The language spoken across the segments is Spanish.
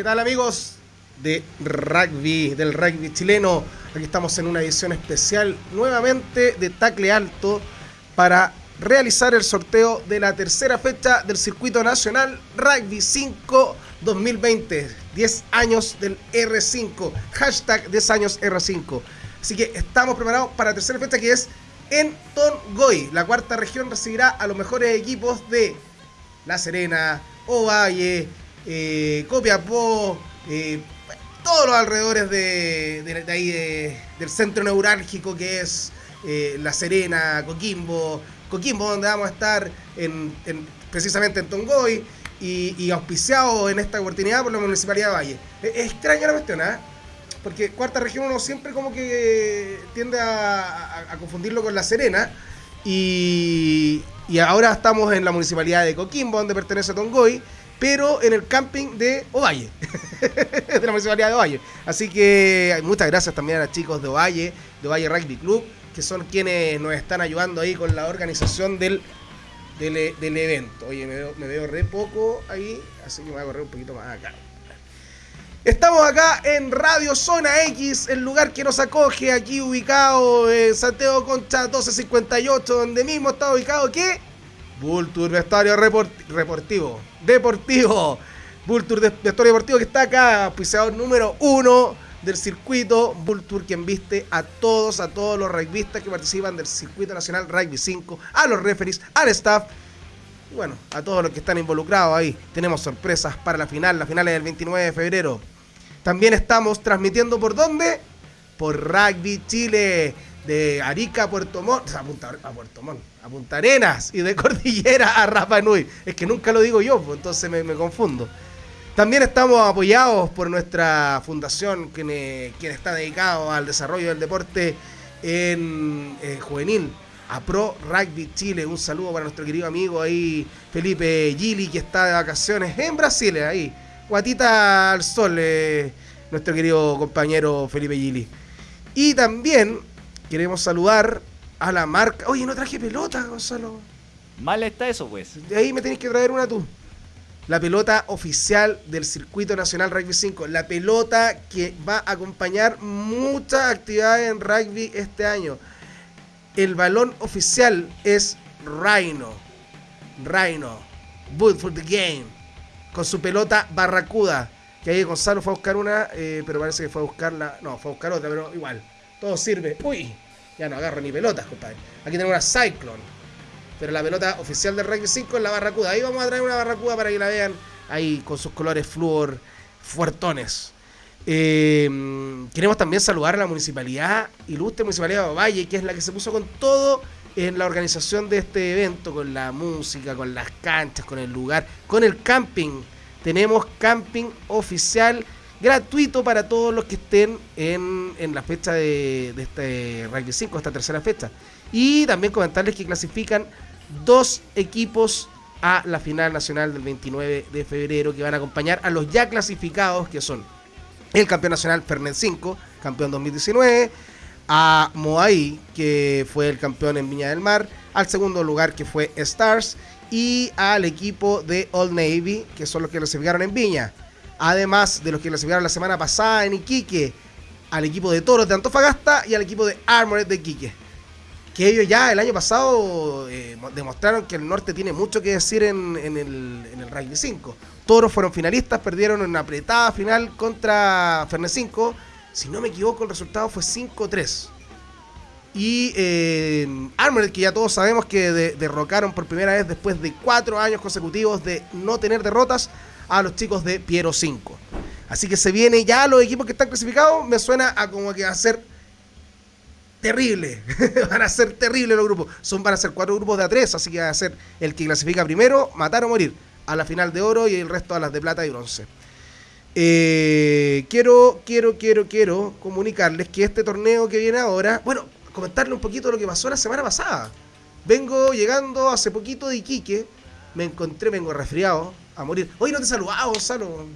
¿qué tal amigos de rugby, del rugby chileno? Aquí estamos en una edición especial nuevamente de Tacle Alto para realizar el sorteo de la tercera fecha del Circuito Nacional Rugby 5 2020. 10 años del R5. Hashtag 10 años R5. Así que estamos preparados para la tercera fecha que es en Tongoy. La cuarta región recibirá a los mejores equipos de La Serena, Ovalle, eh, Copiapó, eh, todos los alrededores de, ahí del centro neurálgico que es eh, La Serena, Coquimbo, Coquimbo donde vamos a estar en, precisamente en Tongoy y, auspiciado en esta oportunidad por la Municipalidad de Valle. Es, extraña la cuestión, ¿ah? Porque cuarta región uno siempre como que tiende a, confundirlo con La Serena y, y ahora estamos en la Municipalidad de Coquimbo donde pertenece Tongoy pero en el camping de Ovalle, de la municipalidad de Ovalle. Así que muchas gracias también a los chicos de Ovalle, de Ovalle Rugby Club, que son quienes nos están ayudando ahí con la organización del, del, evento. Oye, me veo, re poco ahí, así que me voy a correr un poquito más acá. Estamos acá en Radio Zona X, el lugar que nos acoge, aquí ubicado en Santiago Concha 1258, donde mismo está ubicado ¿qué? Vulture Vestuario Deportivo. Vulture Vestuario Deportivo que está acá, pisador número uno del circuito. Vulture quien viste a todos, a todos los rugbyistas que participan del circuito nacional Rugby 5, a los referees, al staff. Y bueno, a todos los que están involucrados ahí. Tenemos sorpresas para la final. La final es el 29 de febrero. También estamos transmitiendo por dónde? Por Rugby Chile de Arica a Puerto Montt, a, Puerto Montt, a Punta Arenas y de Cordillera a Rapa Nui. Es que nunca lo digo yo, pues, entonces me, confundo. También estamos apoyados por nuestra fundación, quien, está dedicado al desarrollo del deporte en eh, juvenil, a Pro Rugby Chile. Un saludo para nuestro querido amigo ahí, Felipe Gili, que está de vacaciones en Brasil, ahí. Guatita al sol, eh, nuestro querido compañero Felipe Gili. Y también queremos saludar a la marca. Oye, no traje pelota, Gonzalo. Mal está eso, pues. De ahí me tenés que traer una tú. La pelota oficial del Circuito Nacional Rugby 5. La pelota que va a acompañar muchas actividades en rugby este año. El balón oficial es Rhino. Rhino. Boot for the game. Con su pelota barracuda. Que ahí Gonzalo fue a buscar una, eh, pero parece que fue a buscarla. No, fue a buscar otra, pero igual. Todo sirve. Uy, ya no agarro ni pelotas, compadre. Aquí tenemos una Cyclone. Pero la pelota oficial del Rugby 5 es la Barracuda. Ahí vamos a traer una Barracuda para que la vean. Ahí con sus colores flúor fuertones. Eh, queremos también saludar a la municipalidad, ilustre municipalidad de Valle, que es la que se puso con todo en la organización de este evento, con la música, con las canchas, con el lugar, con el camping. Tenemos camping oficial gratuito para todos los que estén en, la fecha de, este Rugby 5, esta tercera fecha. Y también comentarles que clasifican dos equipos a la final nacional del 29 de febrero que van a acompañar a los ya clasificados que son el campeón nacional Fernet 5, campeón 2019, a Moai, que fue el campeón en Viña del Mar, al segundo lugar que fue Stars y al equipo de Old Navy, que son los que clasificaron en Viña además de los que clasificaron la semana pasada en Iquique, al equipo de Toros de Antofagasta y al equipo de Armored de Iquique. Que ellos ya el año pasado eh, demostraron que el norte tiene mucho que decir en, el, en el Rugby 5. Toros fueron finalistas, perdieron en una apretada final contra Fernet 5. Si no me equivoco, el resultado fue 5-3. Y eh, Armored, que ya todos sabemos que derrocaron por primera vez después de cuatro años consecutivos de no tener derrotas, a los chicos de Piero 5. Así que se viene ya los equipos que están clasificados, me suena a como que va a ser terrible. van a ser terribles los grupos. Son, van a ser cuatro grupos de A3, así que va a ser el que clasifica primero, matar o morir. A la final de oro y el resto a las de plata y bronce. Eh, quiero, quiero, quiero, quiero comunicarles que este torneo que viene ahora, bueno, comentarle un poquito lo que pasó la semana pasada. Vengo llegando hace poquito de Iquique, me encontré, vengo resfriado, a morir. Hoy no te saludaba, Gonzalo.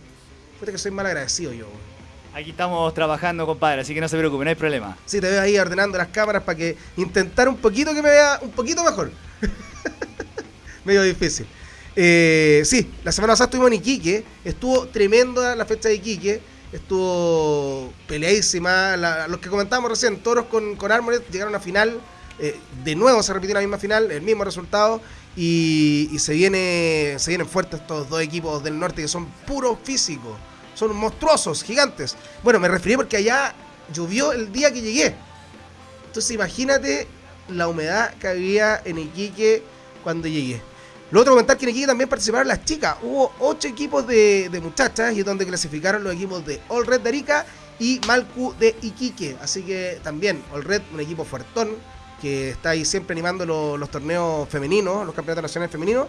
Fíjate que soy mal agradecido yo. Aquí estamos trabajando, compadre, así que no se preocupe, no hay problema. Sí, te veo ahí ordenando las cámaras para que intentar un poquito que me vea un poquito mejor. Medio difícil. Eh, sí, la semana pasada estuvimos en Iquique. Estuvo tremenda la fecha de Iquique. Estuvo peleadísima. La- los que comentamos recién, Toros con, con Armored llegaron a final. Eh, de nuevo se repitió la misma final, el mismo resultado. Y, y se, viene, se vienen fuertes estos dos equipos del norte que son puros físicos. Son monstruosos, gigantes. Bueno, me referí porque allá llovió el día que llegué. Entonces imagínate la humedad que había en Iquique cuando llegué. Lo otro comentar que en Iquique también participaron las chicas. Hubo ocho equipos de, de muchachas y es donde clasificaron los equipos de All Red de Arica y Malcu de Iquique. Así que también All Red, un equipo fuertón que está ahí siempre animando lo- los torneos femeninos, los campeonatos nacionales femeninos.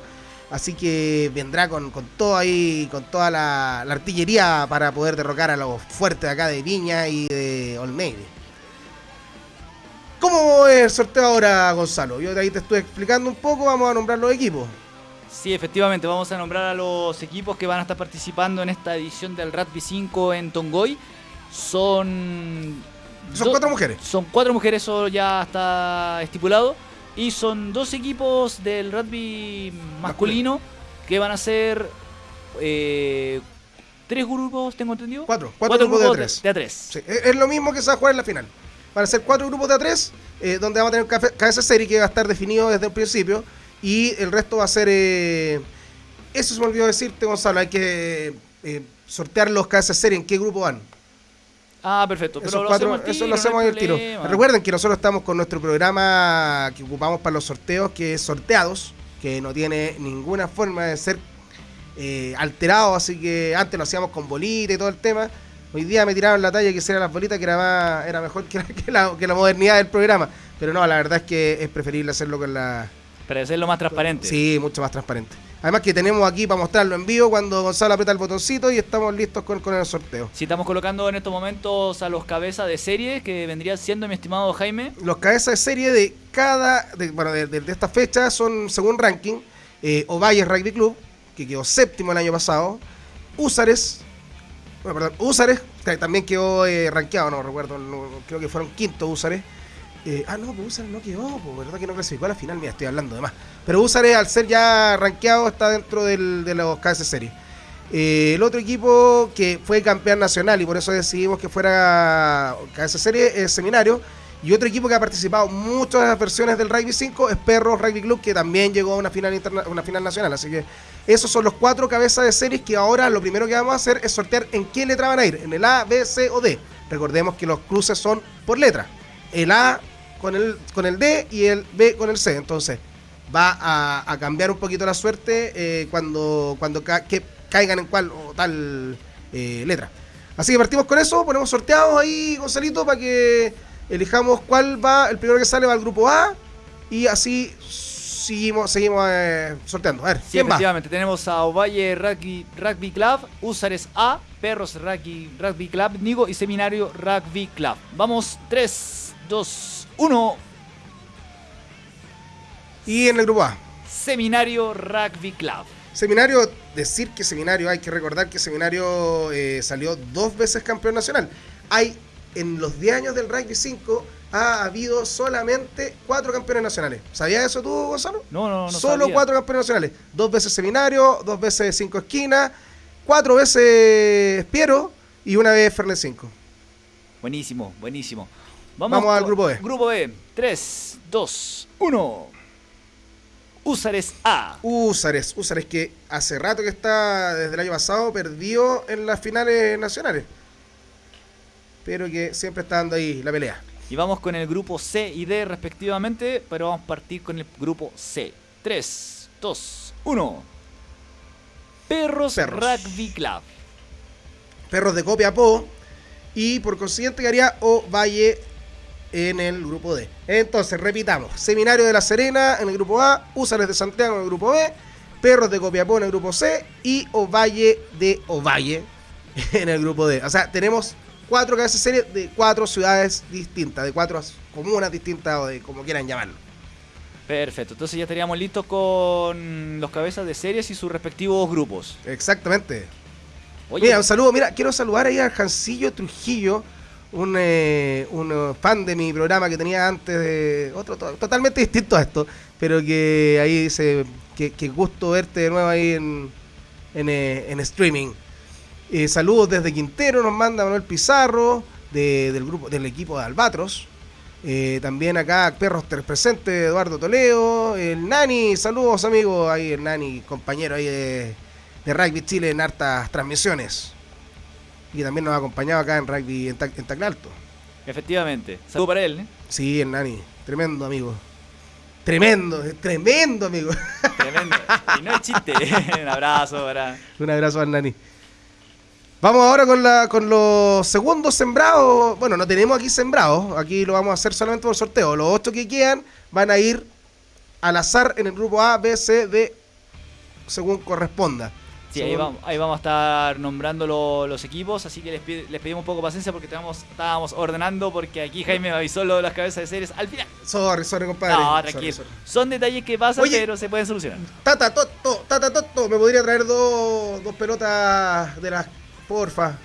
Así que vendrá con, con todo ahí, con toda la, la artillería para poder derrocar a los fuertes acá de Viña y de Navy. ¿Cómo es el sorteo ahora, Gonzalo? Yo de ahí te estoy explicando un poco, vamos a nombrar los equipos. Sí, efectivamente, vamos a nombrar a los equipos que van a estar participando en esta edición del Rugby 5 en Tongoy. Son. Son do- cuatro mujeres. Son cuatro mujeres, eso ya está estipulado. Y son dos equipos del rugby masculino que van a ser. eh, tres grupos, tengo entendido. Cuatro, cuatro grupos de tres. De a tres. Sí, es, lo mismo que se va a jugar en la final. Van a ser cuatro grupos de a tres, eh, donde vamos a tener cafe- cabeza serie que va a estar definido desde el principio. Y el resto va a ser. eh, eso se me olvidó decirte, Gonzalo. Hay que eh, sortear los cabezas serie en qué grupo van. Ah, perfecto. Pero Esos lo cuatro- hacemos eso lo hacemos no al tiro. Recuerden que nosotros estamos con nuestro programa que ocupamos para los sorteos, que es sorteados, que no tiene ninguna forma de ser eh, alterado, así que antes lo hacíamos con bolita y todo el tema. Hoy día me tiraron la talla que hiciera las bolitas, que era más, era mejor que la, que la- que la modernidad del programa. Pero no, la verdad es que es preferible hacerlo con la... Para hacerlo más transparente. Sí, mucho más transparente. Además que tenemos aquí para mostrarlo en vivo cuando Gonzalo aprieta el botoncito y estamos listos con, con el sorteo. Si estamos colocando en estos momentos a los cabezas de serie, que vendría siendo mi estimado Jaime. Los cabezas de serie de cada, de, bueno, de, de- de esta fecha son según ranking, eh, Ovalle Rugby Club, que quedó séptimo el año pasado, Úsares, bueno, perdón, Úsares, que también quedó eh, rankeado, no recuerdo, no- creo que fueron quinto Úsares. Eh, ah, no, pues no quedó, pues, verdad que no clasificó a la final, mira, estoy hablando de más. Pero Úsares, al ser ya rankeado, está dentro del- de los cabezas de serie. Eh, el otro equipo que fue campeón nacional y por eso decidimos que fuera cabeza de serie es Seminario. Y otro equipo que ha participado en muchas versiones del Rugby 5 es Perros Rugby Club, que también llegó a una final, interna- una final nacional. Así que esos son los cuatro cabezas de series que ahora lo primero que vamos a hacer es sortear en qué letra van a ir, en el A, B, C o D. Recordemos que los cruces son por letra. El A con el, con el D y el B con el C. Entonces va a, a cambiar un poquito la suerte eh, cuando, cuando ca- que caigan en cual o tal eh, letra. Así que partimos con eso, ponemos sorteados ahí, Gonzalito, para que elijamos cuál va, el primero que sale va al grupo A y así seguimos, seguimos eh, sorteando. A ver, Sí, ¿quién va? efectivamente, tenemos a Ovalle Rugby, Rugby Club, Usares A, Perros Rugby, Rugby Club, Nigo y Seminario Rugby Club. Vamos, 3, 2, 1. Y en el grupo A. Seminario Rugby Club. Seminario, decir que Seminario, hay que recordar que Seminario eh, salió dos veces campeón nacional. Hay, en los 10 años del Rugby 5, ha habido solamente cuatro campeones nacionales. ¿Sabías eso tú, Gonzalo? No, no, no. Solo sabía. cuatro campeones nacionales. Dos veces Seminario, dos veces Cinco Esquinas, cuatro veces Piero y una vez Fernet 5. Buenísimo, buenísimo. Vamos al con- grupo B. Grupo B. 3, 2, 1. Usares A. Úsares, Úsares que hace rato que está, desde el año pasado, perdió en las finales nacionales. Pero que siempre está dando ahí la pelea. Y vamos con el grupo C y D respectivamente, pero vamos a partir con el grupo C. 3, 2, 1. Perros, Perros. Rugby Club. Perros de Copiapó y por consiguiente quedaría Ovalle en el grupo D. Entonces, repitamos. Seminario de La Serena en el grupo A, Úsares de Santiago en el grupo B, Perros de Copiapó en el grupo C y Ovalle de Ovalle en el grupo D. O sea, tenemos cuatro cabezas de serie de cuatro ciudades distintas, de cuatro comunas distintas o de como quieran llamarlo. Perfecto, entonces ya estaríamos listos con los cabezas de series y sus respectivos grupos. Exactamente. Oye, Mira, un saludo, mira, quiero saludar ahí al Jancillo Trujillo, un, eh, un eh, fan de mi programa que tenía antes de otro to- totalmente distinto a esto, pero que ahí dice qué gusto verte de nuevo ahí en, en, eh, en streaming. Eh, saludos desde Quintero, nos manda Manuel Pizarro, de- del grupo, del equipo de Albatros. Eh, también acá Perros Ter- presente, Eduardo Toledo, el Nani, saludos amigos, ahí el Nani, compañero ahí de, de Rugby Chile en hartas transmisiones. Y también nos ha acompañado acá en Rugby en, en Taclalto. Efectivamente. Saludo para él, ¿eh? Sí, el Nani, tremendo amigo. Tremendo, tremendo amigo. Tremendo. y no es chiste. Un abrazo para. Un abrazo al Nani. Vamos ahora con, la, con los segundos sembrados. Bueno, no tenemos aquí sembrados. Aquí lo vamos a hacer solamente por sorteo. Los ocho que quedan van a ir al azar en el grupo A, B, C, D, según corresponda. Sí, ahí vamos, ahí vamos a estar nombrando lo- los equipos, así que les, pide- les pedimos un poco de paciencia porque estábamos, estábamos ordenando, porque aquí Jaime me avisó lo de las cabezas de series al final. Sorry, sorry, compadre. No, Sorry, tranquilo. sorry. Son detalles que pasan, Oye. pero se pueden solucionar. Tata Toto, Tata Toto, ¿me podría traer dos, dos pelotas de las, porfa?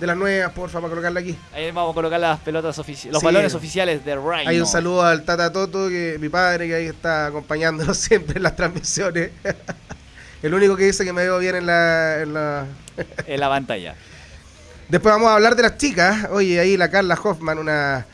De las nuevas, porfa, para colocarla aquí. Ahí vamos a colocar las pelotas oficiales, los Sí. balones oficiales de Rhino. Hay un saludo al Tata Toto, que mi padre, que ahí está acompañándonos siempre en las transmisiones. El único que dice que me veo bien en la, en la- en la pantalla. Después vamos a hablar de las chicas. Oye, ahí la Carla Hoffman, una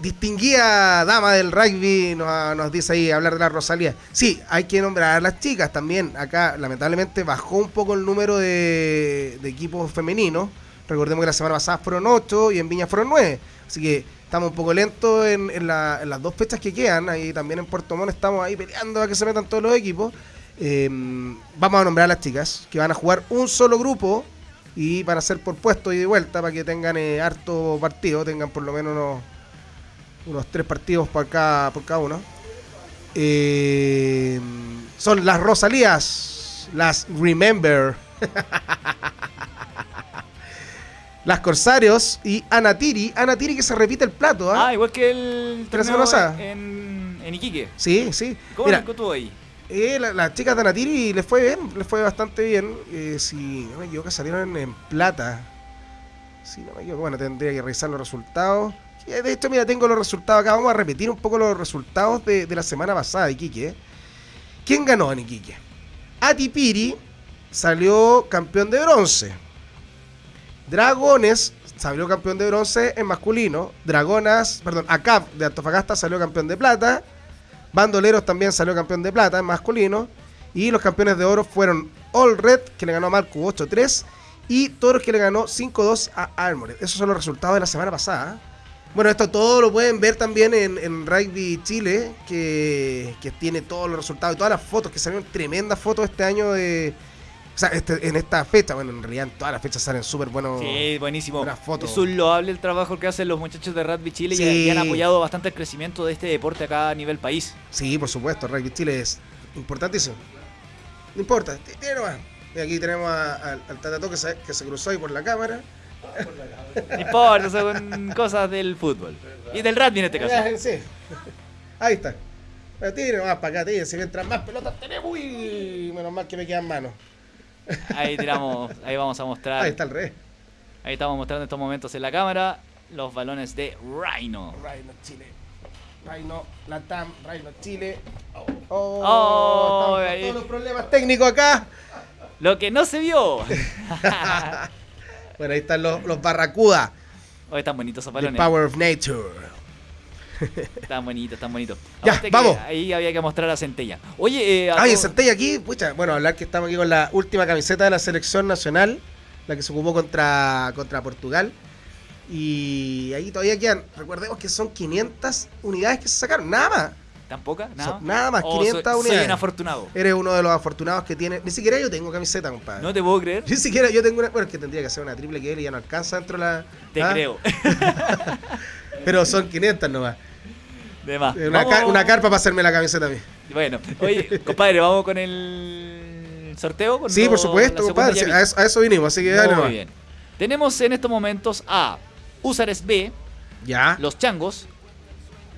distinguida dama del rugby, nos, nos dice ahí hablar de la Rosalía. Sí, hay que nombrar a las chicas también. Acá, lamentablemente, bajó un poco el número de, de equipos femeninos. Recordemos que la semana pasada fueron 8 y en Viña fueron 9. Así que estamos un poco lentos en, en la- en las dos fechas que quedan. Ahí también en Puerto Montt estamos ahí peleando a que se metan todos los equipos. Eh, vamos a nombrar a las chicas que van a jugar un solo grupo y van a ser por puesto y de vuelta para que tengan eh, harto partido, tengan por lo menos unos, unos tres partidos por cada, por cada uno. Eh, son las Rosalías, las Remember, las Corsarios y Anatiri. Anatiri que se repite el plato, ¿ah? Ah, igual que el en, en Iquique. Sí, sí. ¿Cómo Mira, ahí? Eh, la- las chicas de Anatiri les fue bien, les fue bastante bien. Eh, si no me equivoco, salieron en, plata. Si no me equivoco, bueno, tendría que revisar los resultados. Sí, De hecho, mira, tengo los resultados acá. Vamos a repetir un poco los resultados de, de la semana pasada Iquique. eh. ¿Quién ganó en Iquique? Atipiri salió campeón de bronce. Dragones salió campeón de bronce en masculino. Dragonas, perdón, ACAP de Antofagasta salió campeón de plata. Bandoleros también salió campeón de plata masculino. Y los campeones de oro fueron All Red, que le ganó a Marco 8-3. Y Toros, que le ganó 5-2 a Armored. Esos son los resultados de la semana pasada. Bueno, esto todo lo pueden ver también en, en Rugby Chile, que, que tiene todos los resultados y todas las fotos, que salieron tremendas fotos este año de... O sea, este- en esta fecha, bueno, en realidad en todas las fechas salen súper buenos... Sí, buenísimo. buenas fotos. Es un loable el trabajo que hacen los muchachos de Rugby Chile y- Sí. y han apoyado bastante el crecimiento de este deporte acá a nivel país. Sí, por supuesto, Rugby Chile es importantísimo. No importa, tiene nomás. Y aquí tenemos a- al al Tatato que se, que se cruzó ahí por la cámara. No importa, son cosas del fútbol. Y del rugby en este caso. Sí. Ahí está. Tire nomás para acá, tire. Si mientras más pelotas tenemos, uy, menos mal que me quedan manos. Ahí tiramos, ahí vamos a mostrar. Ahí está el rey. Ahí estamos mostrando en estos momentos en la cámara los balones de Rhino. Reino Chile. Reino Latam, Reino Chile. Oh, Oh, estamos con ahí. todos los problemas técnicos acá. Lo que no se vio. Bueno, ahí están los, los Barracuda. Hoy están bonitos esos The balones. Power of Nature. Están bonitos, están bonitos. Ya, vamos. Ahí había que mostrar a Centella. Oye, eh, a Ay, senté aquí, pucha, bueno, hablar que estamos aquí con la última camiseta de la selección nacional, la que se ocupó contra, contra Portugal. Y ahí todavía quedan, recordemos que son 500 unidades que se sacaron, nada más. ¿Tampoco? ¿Nada? Nada más, Oh, 500 soy, Soy unidades. un afortunado. Eres uno de los afortunados que tiene, ni siquiera yo tengo camiseta, compadre. No te puedo creer. Ni siquiera yo tengo una, bueno, es que tendría que hacer una triple que él y ya no alcanza dentro de la... Te ¿ah? creo. Pero son 500 nomás. De más. Una, una carpa para hacerme la camiseta a mí. Bueno, oye, compadre, vamos con el sorteo. Con Sí, lo- por supuesto, compadre, sí, a eso, a eso vinimos, así que dale Muy nomás. bien. Tenemos en estos momentos a Usares B, Ya, Los Changos,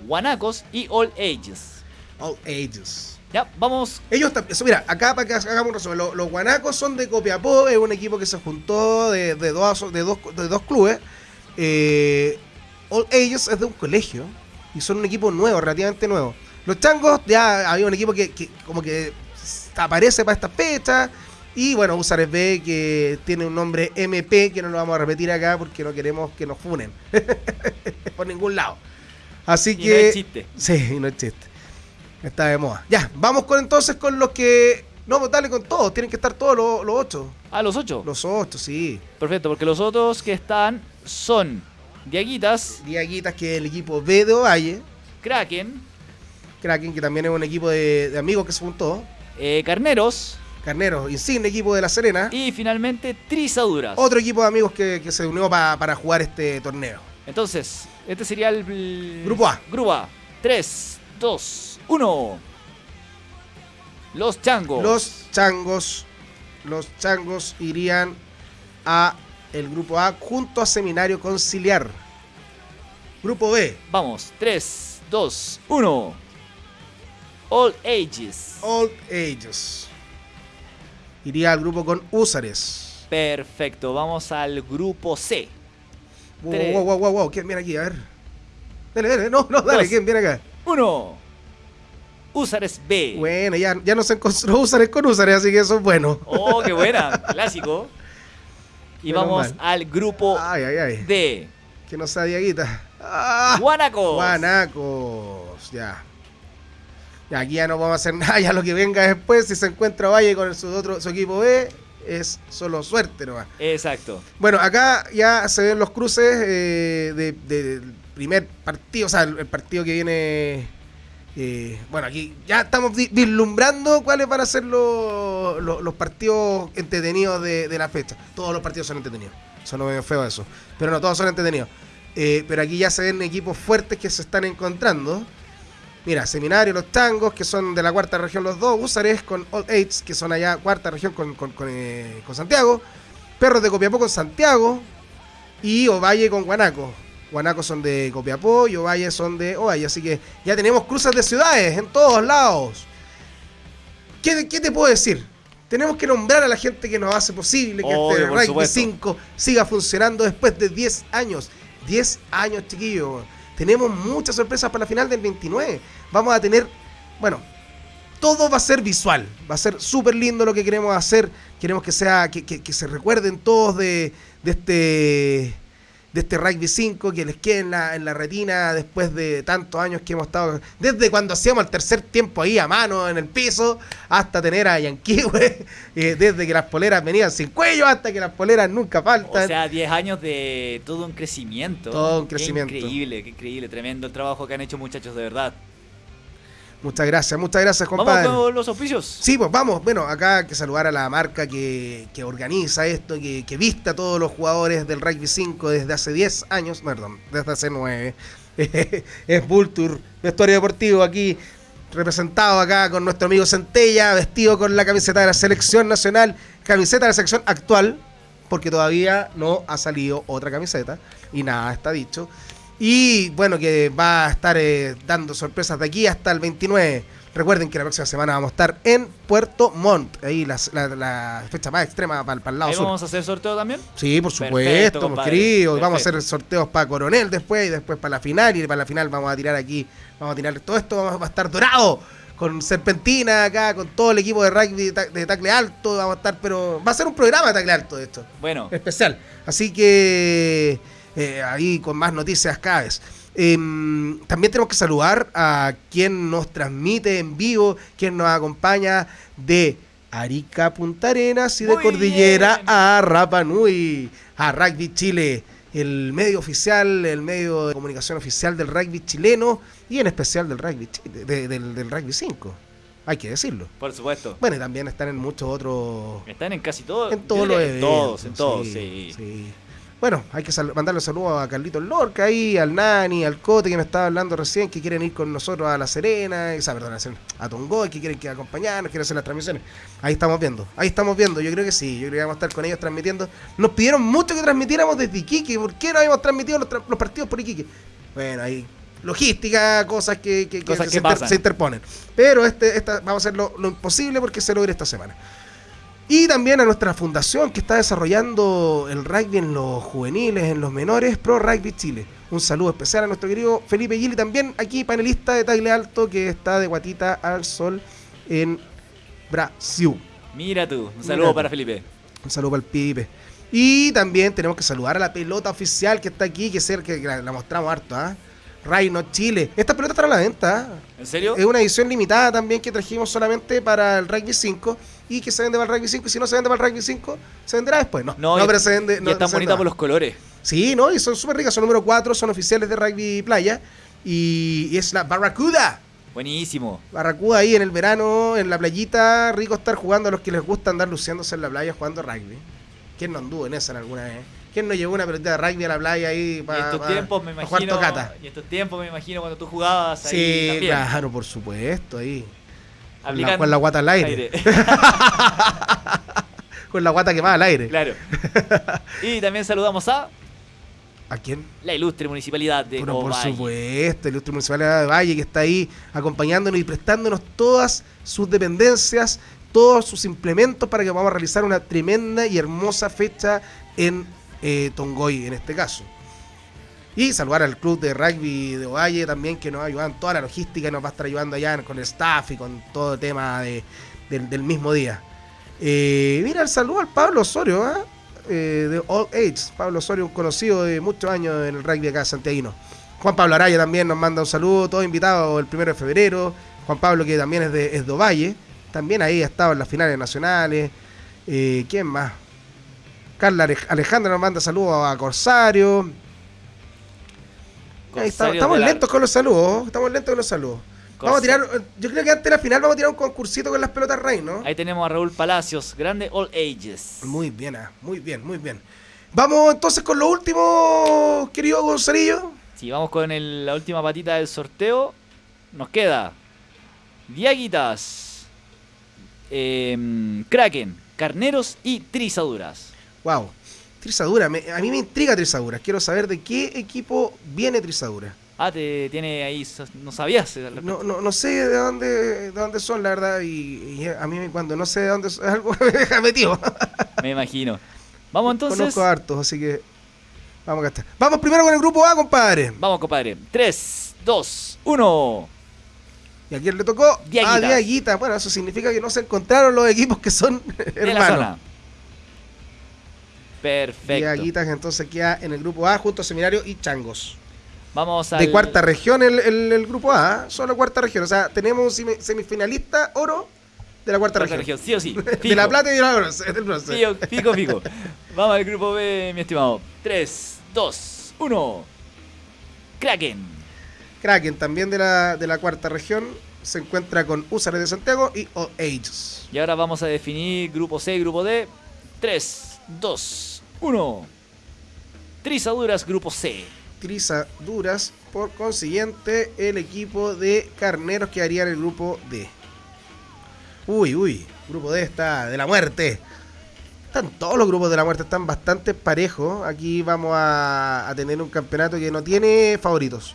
Guanacos y All Ages. all ages. Ya, vamos. Ellos eso, mira, acá para que hagamos un resumen, lo- los, guanacos son de Copiapó, es un equipo que se juntó de, de dos, de, dos, de dos clubes. Eh, All Ages es de un colegio y son un equipo nuevo, relativamente nuevo. Los changos, ya había un equipo que, que como que aparece para esta fecha. Y bueno, Usares B, que tiene un nombre MP, que no lo vamos a repetir acá porque no queremos que nos funen. Por ningún lado. Así Y que. no es chiste. Sí, no es chiste. Está de moda. Ya, vamos con entonces con los que. No, pues dale con todos. Tienen que estar todos los, los ocho. Ah, los ocho. Los ocho, sí. Perfecto, porque los otros que están son Diaguitas, Diaguitas, que es el equipo B de Ovalle. Kraken, Kraken, que también es un equipo de, de amigos que se juntó. eh, Carneros Carneros, insigne equipo de La Serena. y finalmente Trizaduras. Otro equipo de amigos que, que se unió pa- para jugar este torneo. Entonces, este sería el, el- Grupo A. Grupo A. 3, 2, 1. Los Changos. Los changos, los changos irían a el grupo A junto a Seminario Conciliar. Grupo B, Vamos, 3, 2, 1. All Ages. Old Ages. Iría al grupo con Húsares. Perfecto, vamos al grupo C. Wow, Tres. wow, wow, wow, wow, ¿quién viene aquí? A ver. Dale, dale, no, no, dale, Dos. ¿quién viene acá? 1. Usares B. Bueno, ya, ya no se encontró Húsares con Húsares, así que eso es bueno. Oh, qué buena. Clásico. Y Menos vamos mal. al grupo Ay, ay, ay. D. Que no sea Diaguita. Ah. Guanacos. Guanacos, ya. Aquí ya no vamos a hacer nada, ya lo que venga después, si se encuentra Valle con su otro su equipo B, es solo suerte nomás. Exacto. Bueno, acá ya se ven los cruces eh, de- de- del primer partido, o sea, el, el partido que viene. Eh, bueno, aquí ya estamos vi- vislumbrando cuáles van a ser los, los- partidos entretenidos de, de la fecha. Todos los partidos son entretenidos. Son medio feo eso. Pero no, todos son entretenidos. Eh, pero aquí ya se ven equipos fuertes que se están encontrando. Mira, Seminario, los Tangos, que son de la cuarta región los dos. Usares con All Aids, que son allá cuarta región con, con- con, eh, con Santiago. Perros de Copiapó con Santiago. Y Ovalle con Guanaco. Guanaco son de Copiapó y Ovalle son de Ovalle. Así que ya tenemos cruces de ciudades en todos lados. ¿Qué, qué te puedo decir? Tenemos que nombrar a la gente que nos hace posible que Obvio, este Rugby supuesto. 5 siga funcionando después de 10 años. 10 años, chiquillos. Tenemos muchas sorpresas para la final del 29. Vamos a tener, bueno, todo va a ser visual. Va a ser súper lindo lo que queremos hacer. Queremos que sea, que, que- que se recuerden todos de, de este de este rugby 5 que les quede en la, en la retina después de tantos años que hemos estado desde cuando hacíamos el tercer tiempo ahí a mano en el piso hasta tener a Yankee desde que las poleras venían sin cuello hasta que las poleras nunca faltan O sea, 10 años de todo un crecimiento. Todo un Qué crecimiento. increíble, qué increíble. Tremendo el trabajo que han hecho muchachos, de verdad. Muchas gracias muchas gracias Vamos compadre con los auspicios. Sí, pues vamos. Bueno, acá hay que saludar a la marca que, que organiza esto, que, que viste a todos los jugadores del Rugby 5 desde hace 10 años, perdón, desde hace 9. es Vulture, vestuario deportivo aquí, representado acá con nuestro amigo Centella, vestido con la camiseta de la selección nacional, camiseta de la selección actual, porque todavía no ha salido otra camiseta y nada está dicho. Y bueno, que va a estar eh, dando sorpresas de aquí hasta el 29. Recuerden que la próxima semana vamos a estar en Puerto Montt, ahí la, la- la fecha más extrema para, el lado Ahí sur. vamos a hacer sorteo también. Sí, por supuesto, pues, compadre. querido. Vamos a hacer sorteos para Coronel después y después para la final. Y para la final vamos a tirar aquí, vamos a tirar todo esto, vamos, va a estar dorado. Con Serpentina acá, con todo el equipo de rugby de, de tacle alto, vamos a estar, pero va a ser un programa de tacle alto de esto Bueno, especial. Así que eh, ahí con más noticias cada vez. Em, también tenemos que saludar a quien nos transmite en vivo, quien nos acompaña de Arica Punta Arenas y de Muy Cordillera bien. a Rapa Nui, a Rugby Chile, el medio oficial, el medio de comunicación oficial del rugby chileno y en especial del rugby, de- del, del rugby 5. Hay que decirlo. por supuesto. Bueno, y también están en muchos otros Están en casi todos. en todos los eventos. Todos, en todos, sí. sí. Bueno, hay que sal- mandarle saludos a Carlitos Lorca ahí, al Nani, al Cote que me estaba hablando recién, que quieren ir con nosotros a La Serena, o sea, perdón, a, Tongoy, que quieren que acompañarnos, quieren hacer las transmisiones. Ahí estamos viendo, ahí estamos viendo, yo creo que sí, yo creo que vamos a estar con ellos transmitiendo. Nos pidieron mucho que transmitiéramos desde Iquique, ¿por qué no habíamos transmitido los, tra- los partidos por Iquique? Bueno, ahí logística, cosas que, que- que Cosas se, que inter- se interponen. Pero este, esta, vamos a hacer lo, lo imposible porque se logre esta semana. Y también a nuestra fundación que está desarrollando el rugby en los juveniles, en los menores, Pro Rugby Chile. Un saludo especial a nuestro querido Felipe Gili, también aquí panelista de Tagle Alto, que está de Guatita al Sol en Brasil. Mira tú, un saludo para Felipe. Un saludo para el Pipe. Y también tenemos que saludar a la pelota oficial que está aquí, que, ser, que la, mostramos harto, ¿ah? Reino Chile. Esta pelota está a la venta. ¿ah? ¿En serio? Es una edición limitada también que trajimos solamente para el Rugby 5 y que se vende para el Rugby 5. Y si no se vende para el Rugby 5, se venderá después. No, no, pero se vende. No, y están bonitas por los colores. Sí, ¿no? Y son súper ricas. Son número 4, son oficiales de Rugby Playa. Y, es la Barracuda. Buenísimo. Barracuda ahí en el verano, en la playita. Rico estar jugando a los que les gusta andar luciéndose en la playa jugando rugby. ¿Quién no anduvo en esa en alguna vez? ¿Quién no llevó una pelota de rugby a la playa ahí para, y estos tiempos me imagino, Y estos tiempos me imagino cuando tú jugabas ahí Sí, claro, por supuesto, ahí. Con la, guata al aire. con la guata quemada al aire. Claro. y también saludamos a... ¿A quién? La ilustre municipalidad de bueno, Por supuesto, la ilustre municipalidad de Valle que está ahí acompañándonos y prestándonos todas sus dependencias todos sus implementos para que podamos realizar una tremenda y hermosa fecha en eh, Tongoy, en este caso. Y saludar al club de rugby de Ovalle también, que nos ayudan en toda la logística, nos va a estar ayudando allá con el staff y con todo el tema del mismo día. Eh, mira, el saludo al Pablo Osorio, ¿ah? eh, de All Age. Pablo Osorio, un conocido de muchos años en el rugby acá santiaguino. Juan Pablo Araya también nos manda un saludo, todos invitados el primero de febrero. Juan Pablo, que también es de, es de Ovalle. También ahí ha estado en las finales nacionales. Eh, ¿Quién más? Carla Alejandra nos manda saludos a Corsario. Estamos lentos con los saludos. Estamos lentos con los saludos. Vamos a tirar, yo creo que antes de la final vamos a tirar un concursito con las pelotas rey, ¿no? Ahí tenemos a Raúl Palacios, grande All Ages. Muy bien, ah, muy bien, muy bien. Vamos entonces con lo último, querido Gonzalillo. Sí, vamos con la última patita del sorteo. Nos queda Diaguitas, eh, Kraken, Carneros y Trizaduras. Wow, Trizadura, a mí me intriga Trizadura. Quiero saber de qué equipo viene Trizadura. Ah, te tiene ahí, no sabías. No, no, no sé de dónde, de dónde son, la verdad, y, a mí cuando no sé de dónde son, algo me deja metido. me imagino. Vamos entonces. Conozco hartos, así que vamos a gastar. Vamos primero con el grupo A, compadre. Vamos, compadre. 3, 2, 1. ¿Y a quién le tocó? A Diaguita. Bueno, eso significa que no se encontraron los equipos que son hermanos. Perfecto. Diaguitas entonces queda en el grupo A junto a Seminario y Changos. Vamos a. De cuarta región el, el, grupo A, ¿eh? solo cuarta región. O sea, tenemos un semifinalista oro de la cuarta, región. Sí o sí. de la plata y de la oro. Fico, fico. Vamos al grupo B, mi estimado. 3, 2, 1. Kraken. Kraken, también de la, de la cuarta región, se encuentra con Usares de Santiago y All Ages. Y ahora vamos a definir grupo C y grupo D. 3, 2, 1. Trizaduras, grupo C. Trizaduras, por consiguiente, el equipo de Carneros quedaría en el grupo D. Uy, uy, grupo D está de la muerte. Están todos los grupos de la muerte, están bastante parejos. Aquí vamos a tener un campeonato que no tiene favoritos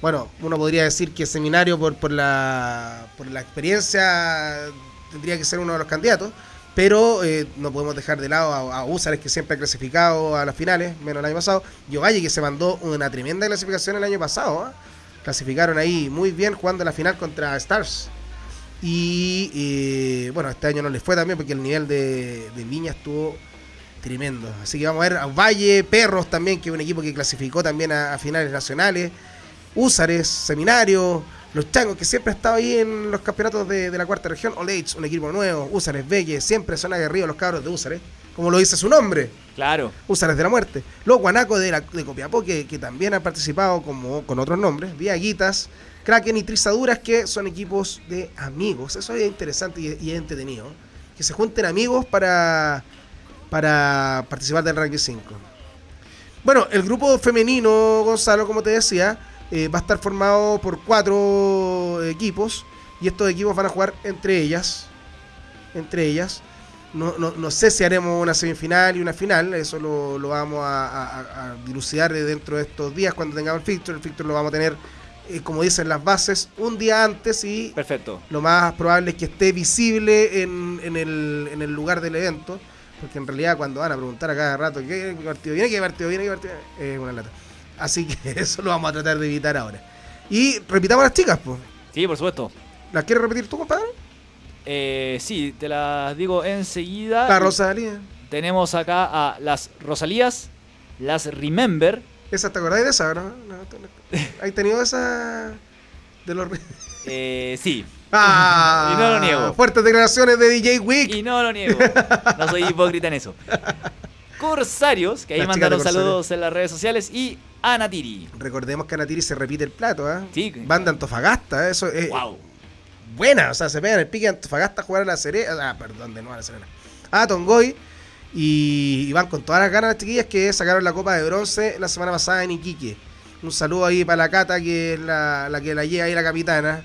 bueno, uno podría decir que Seminario por, por, la, por la experiencia tendría que ser uno de los candidatos, pero eh, no podemos dejar de lado a, a que siempre ha clasificado a las finales, menos el año pasado, y Ovalle que se mandó una tremenda clasificación el año pasado, ¿ah? clasificaron ahí muy bien jugando la final contra Stars. Y eh, bueno, este año no les fue también porque el nivel de, de estuvo tremendo. Así que vamos a ver a Valle, Perros también, que es un equipo que clasificó también a finales nacionales. Úsares, Seminario, los Changos, que siempre ha estado ahí en los campeonatos de, la cuarta región, Oleitz, un equipo nuevo, Úsares, Belle, siempre son aguerridos los cabros de Úsares, como lo dice su nombre. Claro. Úsares de la muerte. Los Guanacos de, la, de Copiapó, que, también han participado como, con otros nombres, Diaguitas, Kraken y Trizaduras, que son equipos de amigos. Eso es interesante y, y entretenido. Que se junten amigos para, para participar del Ranking 5. Bueno, el grupo femenino, Gonzalo, como te decía, eh, va a estar formado por cuatro equipos y estos equipos van a jugar entre ellas. Entre ellas. No, no, no sé si haremos una semifinal y una final, eso lo, lo vamos a, dilucidar dentro de estos días cuando tengamos el fixture. El fixture lo vamos a tener, eh, como dicen las bases, un día antes y Perfecto. lo más probable es que esté visible en, en, el, en el lugar del evento, porque en realidad cuando van a preguntar a cada rato qué partido viene, qué partido viene, qué partido viene, es una lata. Así que eso lo vamos a tratar de evitar ahora. Y repitamos las chicas, pues. Sí, por supuesto. ¿Las quieres repetir tú, compadre? Eh, sí, te las digo enseguida. La Rosalía. Tenemos acá a las Rosalías, las Remember. ¿Esa te acordás de esa, no? no, no. ¿Has tenido esa de los... Eh, sí. Ah, Y no lo niego. Fuertes declaraciones de DJ Wick. Y no lo niego. No soy hipócrita en eso. Corsarios, que ahí mandaron saludos en las redes sociales. Y Anatiri. Recordemos que a Natiri se repite el plato, ¿ah? Sí. Banda Antofagasta, ¿eh? eso es Wow. buena. O sea, se pegan el pique de Antofagasta a jugar a la Serena. Ah, perdón, de nuevo a la Serena. A Tongoy. Y, y van con todas las ganas las chiquillas que sacaron la Copa de Bronce la semana pasada en Iquique. Un saludo ahí para la Cata, que es la, la que la lleva ahí la capitana.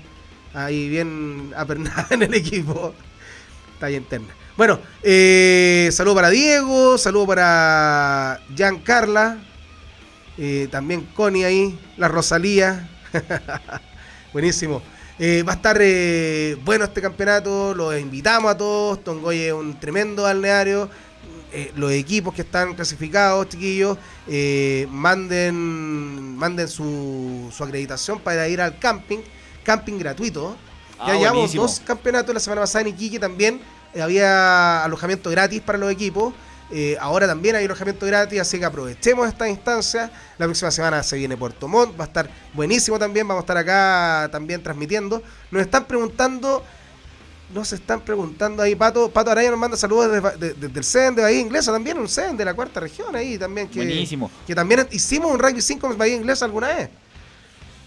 Ahí bien apernada en el equipo. Está ahí interna. Bueno, eh, saludo para Diego, saludo para Giancarla, eh, también Connie ahí, la Rosalía. Buenísimo. Eh, va a estar eh, bueno este campeonato, los invitamos a todos. Tongoy es un tremendo balneario. Los equipos que están clasificados, chiquillos, manden, manden su, su acreditación para ir al camping, camping gratuito. Ah, ya llevamos buenísimo. dos campeonatos la semana pasada en Iquique también. había alojamiento gratis para los equipos. Eh, ahora también hay alojamiento gratis, así que aprovechemos esta instancia. La próxima semana se viene Puerto Montt, va a estar buenísimo también. Vamos a estar acá también transmitiendo. Nos están preguntando, nos están preguntando ahí, Pato, Pato Araya nos manda saludos desde, de- desde el CEN de Bahía Inglesa también, un CEN de la cuarta región ahí también. Que, Buenísimo. que también hicimos un rugby 5 en Bahía Inglesa alguna vez.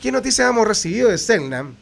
¿Qué noticias hemos recibido de Selnam?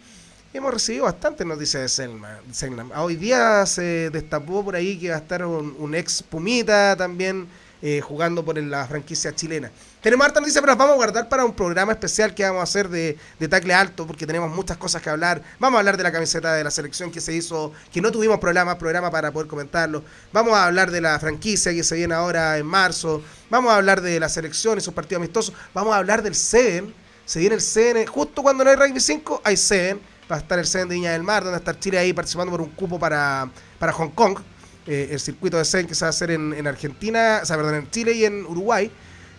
Hemos recibido bastantes noticias de Selma- Selnam. Ah, Hoy día se destapó por ahí que va a estar un, un ex Pumita también eh, jugando por la franquicia chilena. Tenemos harta noticias, pero las vamos a guardar para un programa especial que vamos a hacer de, de tacle alto, porque tenemos muchas cosas que hablar. Vamos a hablar de la camiseta de la selección que se hizo, que no tuvimos programa, programa para poder comentarlo. Vamos a hablar de la franquicia que se viene ahora en marzo. Vamos a hablar de la selección y sus partidos amistosos. Vamos a hablar del Seven. Se viene el Seven, justo cuando no hay Rugby 5, hay Seven. Va a estar el Seven de Viña del Mar, donde va a estar Chile ahí participando por un cupo para, para Hong Kong. Eh, el circuito de Seven que se va a hacer en, en Argentina, o sea, perdón, en Chile y en Uruguay.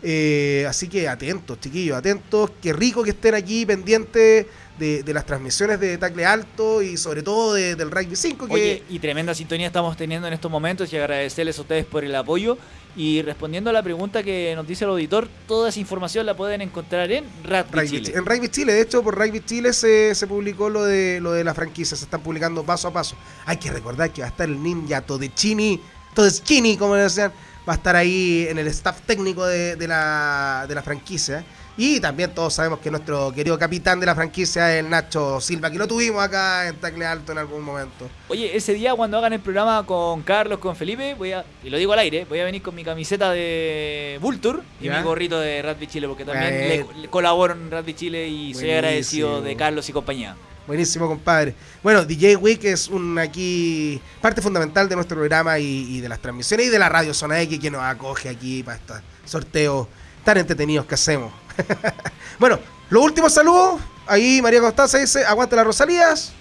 Eh, así que atentos, chiquillos, atentos. Qué rico que estén aquí pendientes de, de las transmisiones de tacle alto y sobre todo de- del Rugby 5. Que Oye, y tremenda sintonía estamos teniendo en estos momentos y agradecerles a ustedes por el apoyo. Y respondiendo a la pregunta que nos dice el auditor, toda esa información la pueden encontrar en Rugby Rugby Chile. Chi- En Rugby Chile, de hecho, por Rugby Chile se, se publicó lo de lo de la franquicia, se están publicando paso a paso. Hay que recordar que va a estar el ninja Todechini, Todeschini, como le decían, va a estar ahí en el staff técnico de, de la, de la franquicia. Y también todos sabemos que nuestro querido capitán de la franquicia es el Nacho Silva, que lo tuvimos acá en Tacle Alto en algún momento. Oye, ese día cuando hagan el programa con Carlos, con Felipe, voy a, y lo digo al aire, voy a venir con mi camiseta de Vulture y Ya. mi gorrito de Rugby Chile, porque también Bueno. le, le colaboro en Rugby Chile y soy agradecido de Carlos y compañía. Buenísimo, compadre. Bueno, DJ Week es un aquí parte fundamental de nuestro programa y, y de las transmisiones y de la radio Zona X que nos acoge aquí para estos sorteos tan entretenidos que hacemos. bueno, los últimos saludos. Ahí María Constanza dice, aguante las Rosalías.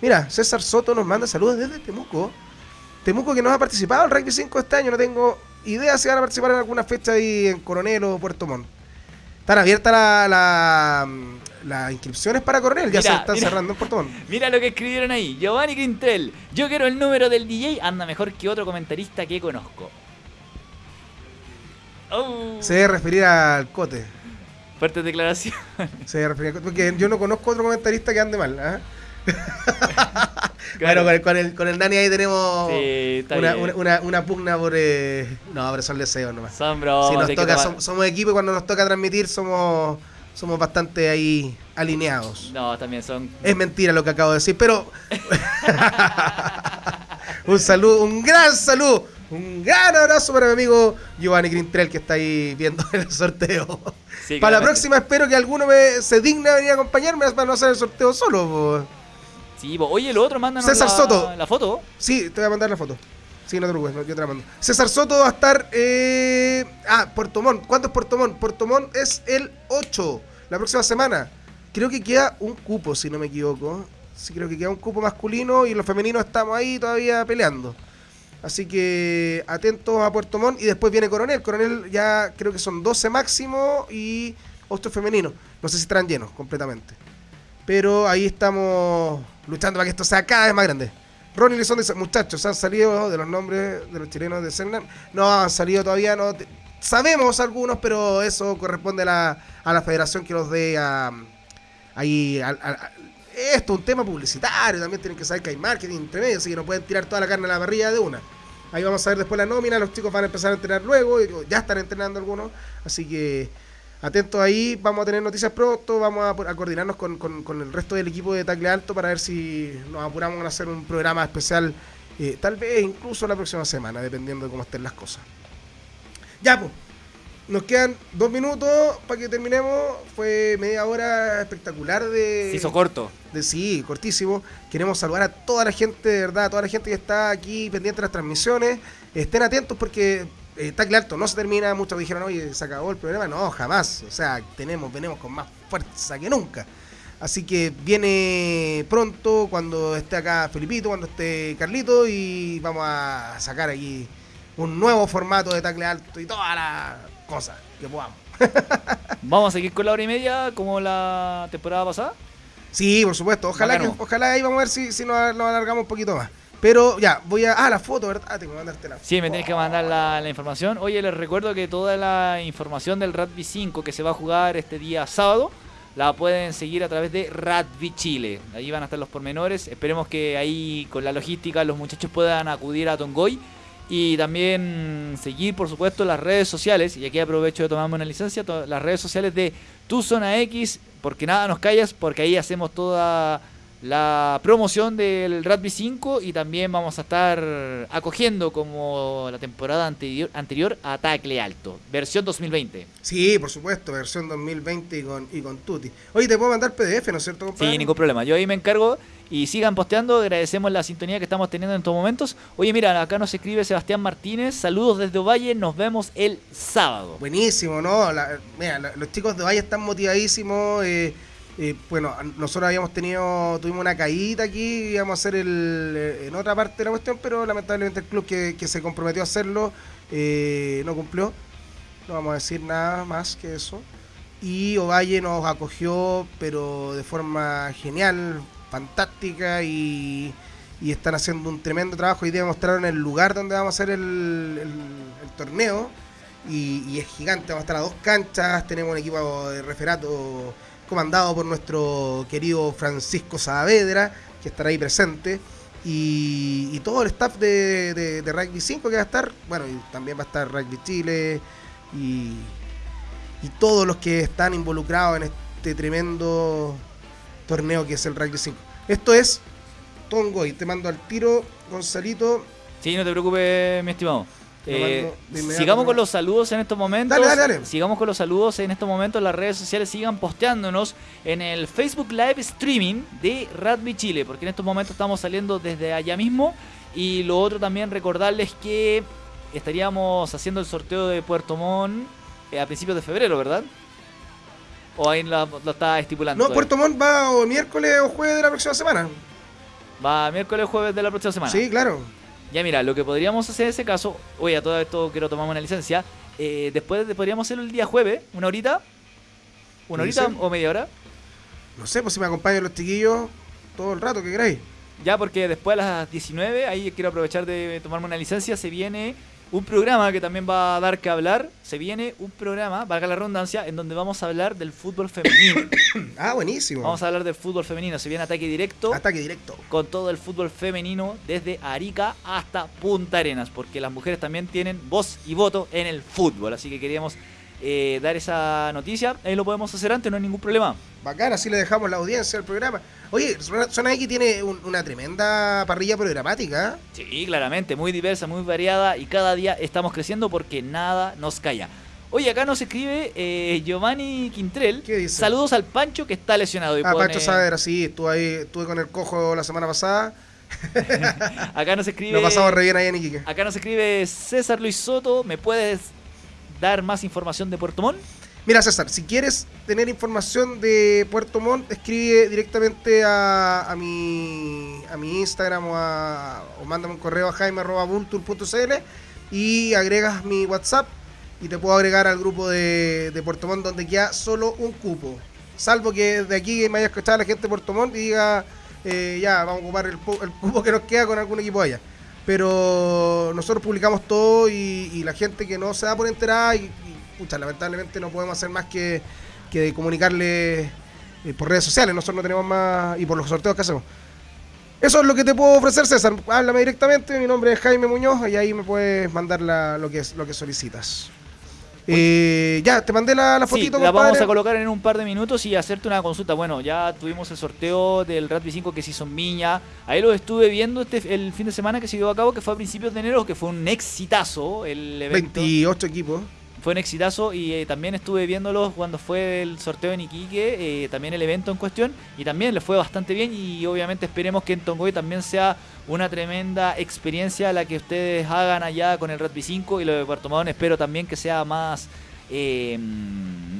Mira, César Soto nos manda saludos desde Temuco. Temuco que nos ha participado en Rugby 5 este año. No tengo idea si van a participar en alguna fecha ahí en Coronel o Puerto Montt. Están abiertas la- la- las inscripciones para Coronel. Ya Mira, se están mira. cerrando en Puerto Montt. Mira lo que escribieron ahí. Giovanni Quintrell. Yo quiero el número del DJ. Anda mejor que otro comentarista que conozco. Oh, Se debe referir al Cote. Fuerte declaración. Se debe referir al Cote. Porque yo no conozco otro comentarista que ande mal. ¿ah? Claro. Bueno, con el, con, el, con el ahí tenemos Sí, una, una, una- una pugna por... eh, No, pero son deseos nomás. Son bromas, Si nos toca, somos equipo y cuando nos toca transmitir somos, somos bastante ahí alineados. No, también son. Es mentira lo que acabo de decir, pero... un saludo, un gran saludo, un gran abrazo para mi amigo Giovanni Grintrell que está ahí viendo el sorteo. Sí, para la próxima espero que alguno me, se digna venir a acompañarme para no hacer el sorteo solo. po. Sí, po. oye, lo otro, mándanos César la, Soto. la foto. Sí, te voy a mandar la foto. Sí, no te preocupes, no, yo te la mando. César Soto va a estar... eh, Ah, Puerto Montt. ¿Cuánto es Puerto Montt? Puerto Montt es el 8, la próxima semana. Creo que queda un cupo, si no me equivoco. Sí, creo que queda un cupo masculino y los femeninos estamos ahí todavía peleando. Así que atentos a Puerto Montt y después viene Coronel. Coronel ya creo que son 12 máximo y 8 femenino. No sé si estarán llenos completamente. Pero ahí estamos luchando para que esto sea cada vez más grande. Ronnie Lizón dice, muchachos, han salido de los nombres de los chilenos de Cernan. No han salido todavía, no sabemos algunos, pero eso corresponde a la, a federación que los dé a, ahí esto es un tema publicitario, también tienen que saber que hay marketing entre medio, así que no pueden tirar toda la carne a la parrilla de una. Ahí vamos a ver después la nómina, los chicos van a empezar a entrenar luego, ya están entrenando algunos, así que atentos ahí, vamos a tener noticias pronto, vamos a, coordinarnos con, el resto del equipo de Tacle Alto para ver si nos apuramos a hacer un programa especial, eh, tal vez incluso la próxima semana, dependiendo de cómo estén las cosas. Ya, pues. Nos quedan dos minutos para que terminemos. Fue media hora espectacular de. Se hizo corto. De, sí, cortísimo. Queremos saludar a toda la gente, de verdad, a toda la gente que está aquí pendiente de las transmisiones. Estén atentos porque eh, está claro, no se termina. Muchos dijeron, oye, se acabó el programa. No, jamás. O sea, tenemos, venimos con más fuerza que nunca. Así que viene pronto cuando esté acá Felipito, cuando esté Carlito y vamos a sacar aquí un nuevo formato de tacle alto y toda la cosas que podamos. ¿Vamos a seguir con la hora y media como la temporada pasada? Sí, por supuesto. Ojalá, que, ojalá ahí vamos a ver si, si nos, alargamos un poquito más. Pero ya, voy a. Ah, la foto, ¿verdad? Ah, tengo que mandarte la foto. Sí, me tienes que mandar la, información. Oye, les recuerdo que toda la información del Rugby 5 que se va a jugar este día sábado la pueden seguir a través de Rugby Chile. Ahí van a estar los pormenores. Esperemos que ahí con la logística los muchachos puedan acudir a Tongoy y también seguir, por supuesto, las redes sociales. Y aquí aprovecho de tomarme una licencia. Las redes sociales de Tu Zona X. Porque nada nos callas. Porque ahí hacemos toda la promoción del Rugby 5 y también vamos a estar acogiendo como la temporada anterior, anterior a Tacle Alto, versión 2020. Sí, por supuesto, versión 2020 y con, y con Tuti. Oye, te puedo mandar PDF, ¿no es cierto? Compadre? Sí, ningún problema. Yo ahí me encargo y sigan posteando. Agradecemos la sintonía que estamos teniendo en estos momentos. Oye, mira, acá nos escribe Sebastián Martínez. Saludos desde Ovalle. Nos vemos el sábado. Buenísimo, ¿no? mira, los chicos de Ovalle están motivadísimos. Eh, bueno, nosotros habíamos tenido, tuvimos una caída aquí, íbamos a hacer el, eh, en otra parte de la cuestión, pero lamentablemente el club que, se comprometió a hacerlo eh, no cumplió. No vamos a decir nada más que eso. Y Ovalle nos acogió, pero de forma genial, fantástica y, están haciendo un tremendo trabajo. Hoy día el lugar donde vamos a hacer el, torneo y, y, es gigante. Vamos a estar a dos canchas, tenemos un equipo de referato comandado por nuestro querido Francisco Saavedra, que estará ahí presente, y, todo el staff de, Rugby 5 que va a estar, bueno, y también va a estar Rugby Chile, y, y todos los que están involucrados en este tremendo torneo que es el Rugby 5. Esto es Tongo, y te mando al tiro, Gonzalito. Sí, no te preocupes, mi estimado. Eh, sigamos con los saludos en estos momentos. Sigamos con los saludos en estos momentos. Las redes sociales sigan posteándonos en el Facebook Live Streaming de Rugby Chile, porque en estos momentos estamos saliendo desde allá mismo. Y lo otro también recordarles que estaríamos haciendo el sorteo de Puerto Montt eh, a principios de febrero, ¿verdad? ¿O ahí lo, está estipulando? No, Puerto Montt va o miércoles o jueves de la próxima semana. Va miércoles o jueves de la próxima semana. Sí, claro. Ya mira, lo que podríamos hacer en ese caso, oye, a todo esto quiero tomar una licencia, eh, después podríamos hacerlo el día jueves, una horita, una horita o media hora. No sé, pues si me acompañan los chiquillos todo el rato, ¿qué queréis? Ya, porque después a las 19, ahí quiero aprovechar de tomarme una licencia, se viene un programa que también va a dar que hablar. Se viene un programa, valga la redundancia, en donde vamos a hablar del fútbol femenino. ah, buenísimo. Vamos a hablar del fútbol femenino. Se viene ataque directo. Ataque directo. Con todo el fútbol femenino, desde Arica hasta Punta Arenas, porque las mujeres también tienen voz y voto en el fútbol. Así que queríamos eh, dar esa noticia. Ahí lo podemos hacer antes, no hay ningún problema. Bacán, así le dejamos la audiencia al programa. Oye, Zona X tiene una tremenda parrilla programática. Sí, claramente, muy diversa, muy variada y cada día estamos creciendo porque nada nos calla. Oye, acá nos escribe eh, Giovanni Quintrell. ¿Qué dice? Saludos al Pancho que está lesionado. Y ah, Pancho Saavedra, sí, estuve ahí, estuve con el cojo la semana pasada. acá nos escribe. Lo pasamos re bien ahí en Iquique. Acá nos escribe César Luis Soto. ¿Me puedes dar más información de Puerto Montt? Mira, César, si quieres tener información de Puerto Montt, escribe directamente a, mi, a mi Instagram o, a, o mándame un correo a jaime.vultur.cl y agregas mi WhatsApp y te puedo agregar al grupo de, Puerto Montt donde queda solo un cupo. Salvo que de aquí me haya escuchado la gente de Puerto Montt y diga, eh, ya, vamos a ocupar el, cupo que nos queda con algún equipo allá. Pero nosotros publicamos todo y, y la gente que no se da por enterada y, pucha, lamentablemente no podemos hacer más que, que comunicarle eh, por redes sociales. Nosotros no tenemos más. y por los sorteos que hacemos. Eso es lo que te puedo ofrecer, César. Háblame directamente. Mi nombre es Jaime Muñoz y ahí me puedes mandar la, lo, que, lo que solicitas. Eh, ya, te mandé la, la fotito. Sí, la vamos a colocar en un par de minutos y hacerte una consulta. Bueno, ya tuvimos el sorteo del Rugby 5 que se hizo en Viña. Ahí lo estuve viendo este el fin de semana que se llevó a cabo, que fue a principios de enero, que fue un exitazo el evento. 28 equipos fue un exitazo y eh, también estuve viéndolos cuando fue el sorteo en Iquique, eh, también el evento en cuestión, y también le fue bastante bien y obviamente esperemos que en Tongoy también sea una tremenda experiencia la que ustedes hagan allá con el Rugby 5 y lo de Puerto Madón espero también que sea más... Eh,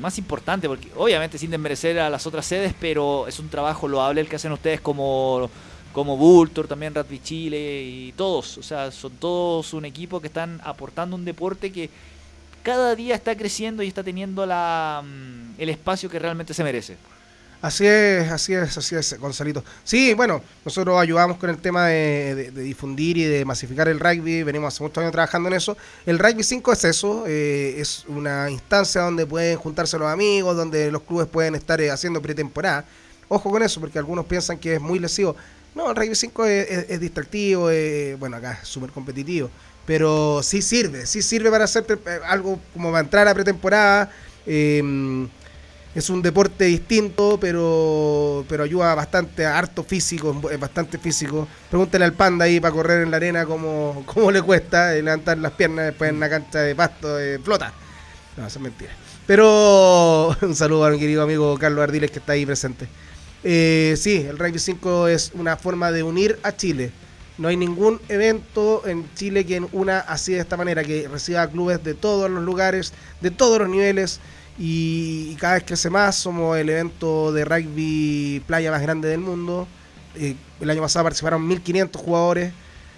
más importante, porque obviamente sin desmerecer a las otras sedes, pero es un trabajo loable el que hacen ustedes como como Vulture, también Rugby Chile y todos, o sea, son todos un equipo que están aportando un deporte que cada día está creciendo y está teniendo la, mm, el espacio que realmente se merece. Así es, así es, así es, Gonzalito. Sí, bueno, nosotros ayudamos con el tema de, difundir y de masificar el rugby, venimos hace muchos años trabajando en eso. El rugby 5 es eso, eh, es una instancia donde pueden juntarse los amigos, donde los clubes pueden estar eh, haciendo pretemporada. Ojo con eso, porque algunos piensan que es muy lesivo. No, el rugby 5 es, es, es distractivo, eh, bueno, acá es súper competitivo pero sí sirve, sí sirve para hacer eh, algo como para entrar a pretemporada. Eh, es un deporte distinto, pero, pero ayuda bastante, harto físico, es bastante físico. Pregúntale al panda ahí para correr en la arena cómo, cómo le cuesta eh, levantar las piernas después en una cancha de pasto, de flota. No, eso es mentira. Pero un saludo a mi querido amigo Carlos Ardiles que está ahí presente. Eh, sí, el Rugby 5 es una forma de unir a Chile no hay ningún evento en Chile que una así de esta manera, que reciba clubes de todos los lugares, de todos los niveles, y, cada vez crece más. Somos el evento de rugby playa más grande del mundo. Eh, el año pasado participaron 1.500 jugadores.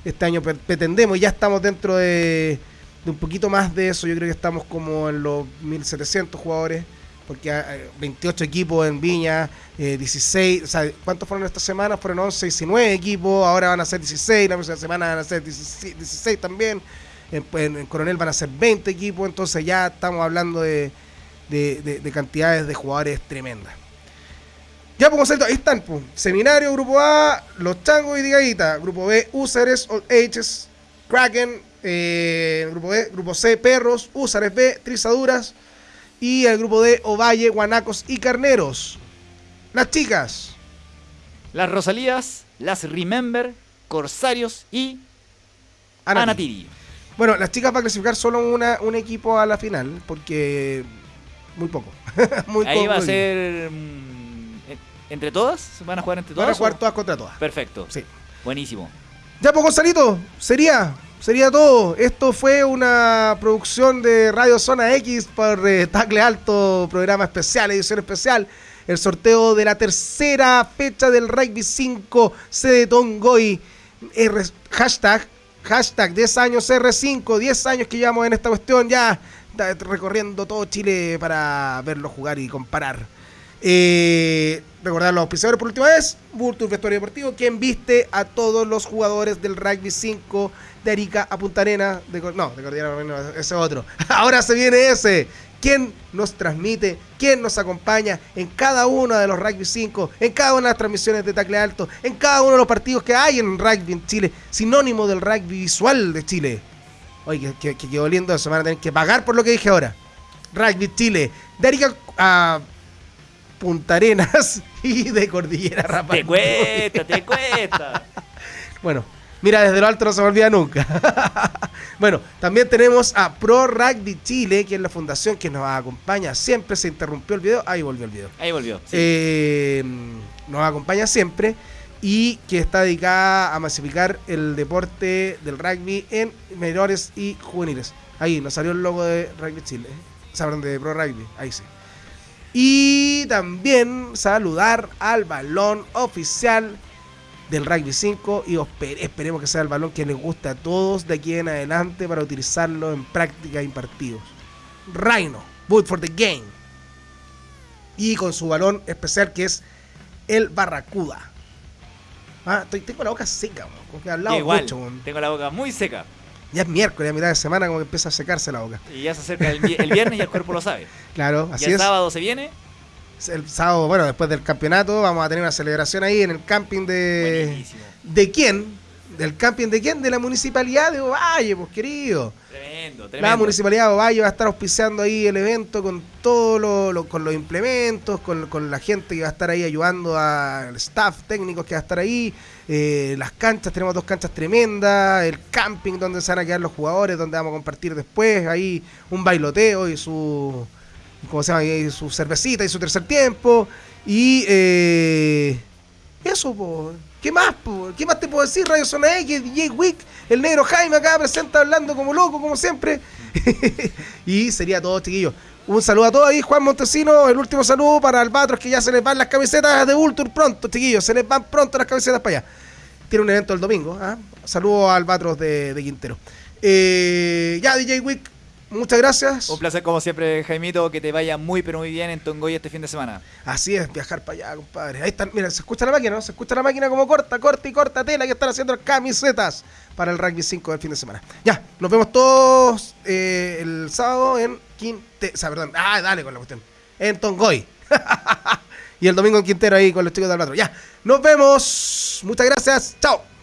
Este año pretendemos, ya estamos dentro de, de un poquito más de eso. Yo creo que estamos como en los 1.700 jugadores porque hay 28 equipos en Viña, 16, eh, o sea, ¿cuántos fueron esta semana? Fueron 11, 19 equipos, ahora van a ser 16, la próxima semana van a ser 16, también, en, Coronel van a ser 20 equipos, entonces ya estamos hablando de, de, cantidades de jugadores tremendas. Ya pues ahí están, pues. Seminario, Grupo A, Los Changos y Digadita. Grupo B, Usares, Old Ages, Kraken. Eh, grupo B, Grupo C, Perros, Usares B, Trizaduras, y el grupo de Ovalle, Guanacos y Carneros. Las chicas. Las Rosalías, las Remember, Corsarios y Anatiri. Bueno, las chicas van a clasificar solo una, un equipo a la final, porque muy poco. muy Ahí va a ser mm, entre todas, van a jugar entre todas. Van a jugar todas contra todas. Perfecto. Sí. Buenísimo. Ya, pues Gonzalito, sería sería todo. Esto fue una producción de Radio Zona X por eh, Tacle Alto, programa especial, edición especial. El sorteo de la tercera fecha del Rugby 5 C de Tongoy. R, hashtag, hashtag 10 años R5, 10 años que llevamos en esta cuestión ya recorriendo todo Chile para verlo jugar y comparar. Eh, recordar los auspiciadores por última vez. Vulture Vestuario Deportivo, quien viste a todos los jugadores del Rugby 5 de Arica a Punta Arena. De, no, de Cordillera, ese otro. Ahora se viene ese. ¿Quién nos transmite? ¿Quién nos acompaña en cada uno de los Rugby 5? En cada una de las transmisiones de Tacle Alto. En cada uno de los partidos que hay en rugby en Chile. Sinónimo del rugby visual de Chile. Oye, que, que, quedó lindo eso. Van a tener que pagar por lo que dije ahora. Rugby Chile. De Arica a Punta Arenas y de Cordillera Rapaz. Te cuesta, te cuesta. bueno, Mira, desde lo alto no se me olvida nunca. bueno, también tenemos a Pro Rugby Chile, que es la fundación que nos acompaña siempre. Se interrumpió el video, ahí volvió el video. Ahí volvió. Eh, nos acompaña siempre y que está dedicada a masificar el deporte del rugby en menores y juveniles. Ahí nos salió el logo de Rugby Chile. Sabrán de Pro Rugby, ahí sí. Y también saludar al balón oficial del Rugby 5 y esperemos que sea el balón que les guste a todos de aquí en adelante para utilizarlo en práctica y partidos. Rhino, Boot for the Game. Y con su balón especial que es el Barracuda. Ah, tengo la boca seca, como que al Igual, mucho. Tengo la boca muy seca. Ya es miércoles, a mitad de semana, como que empieza a secarse la boca. Y ya se acerca el, viernes y el cuerpo lo sabe. Claro, así y el sábado se viene el sábado, bueno, después del campeonato, vamos a tener una celebración ahí en el camping de. ¿De quién? ¿Del camping de quién? De la municipalidad de Ovalle, pues querido. Tremendo, tremendo. La municipalidad de Ovalle va a estar auspiciando ahí el evento con todo lo, con los implementos, con, la gente que va a estar ahí ayudando al staff técnico que va a estar ahí. Eh, las canchas, tenemos dos canchas tremendas, el camping donde se van a quedar los jugadores, donde vamos a compartir después, ahí un bailoteo y su como se llama? su cervecita y su tercer tiempo. Y eh, eso, ¿qué más? ¿Qué más te puedo decir? Radio Zona X, DJ Wick, el negro Jaime acá presenta hablando como loco, como siempre. y sería todo, chiquillos. Un saludo a todos ahí, Juan Montesino. El último saludo para Albatros, que ya se les van las camisetas de Ultur pronto, chiquillos. Se les van pronto las camisetas para allá. Tiene un evento el domingo. ¿ah? Saludos a Albatros de, Quintero. Eh, ya, DJ Wick, Muchas gracias. Un placer como siempre, Jaimito, que te vaya muy pero muy bien en Tongoy este fin de semana. Así es, viajar para allá, compadre. Ahí están, mira, se escucha la máquina, ¿no? Se escucha la máquina como corta, corta y corta tela que están haciendo camisetas para el rugby 5 del fin de semana. Ya, nos vemos todos eh, el sábado en Quinte... O sea, perdón, ah, dale con la cuestión. En Tongoy. y el domingo en Quintero ahí con los chicos del otro. Ya, nos vemos. Muchas gracias. Chao.